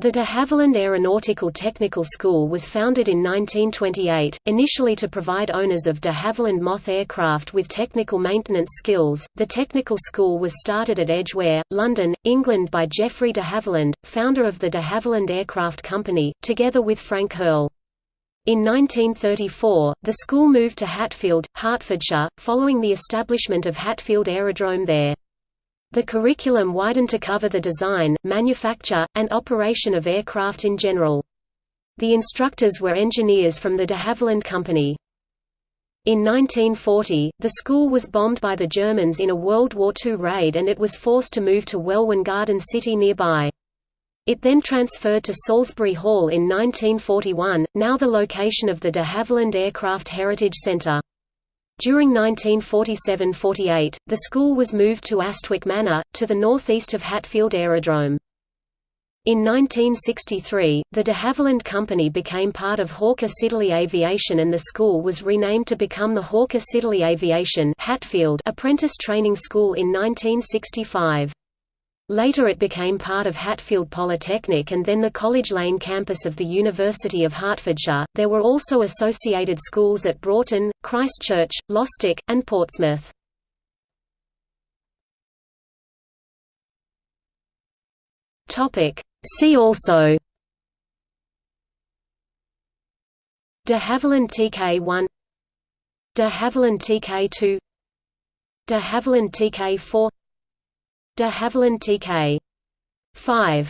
The de Havilland Aeronautical Technical School was founded in 1928, initially to provide owners of de Havilland Moth aircraft with technical maintenance skills. The technical school was started at Edgware, London, England by Geoffrey de Havilland, founder of the de Havilland Aircraft Company, together with Frank Hearle. In 1934, the school moved to Hatfield, Hertfordshire, following the establishment of Hatfield Aerodrome there. The curriculum widened to cover the design, manufacture, and operation of aircraft in general. The instructors were engineers from the de Havilland Company. In 1940, the school was bombed by the Germans in a World War II raid and it was forced to move to Welwyn Garden City nearby. It then transferred to Salisbury Hall in 1941, now the location of the de Havilland Aircraft Heritage Centre. During 1947–48, the school was moved to Astwick Manor, to the northeast of Hatfield Aerodrome. In 1963, the de Havilland Company became part of Hawker Siddeley Aviation and the school was renamed to become the Hawker Siddeley Aviation Hatfield Apprentice Training School in 1965. Later it became part of Hatfield Polytechnic and then the College Lane campus of the University of Hertfordshire. There were also associated schools at Broughton, Christchurch, Lostock, and Portsmouth. Topic: See also De Havilland TK1 De Havilland TK2 De Havilland TK4 De Havilland TK 5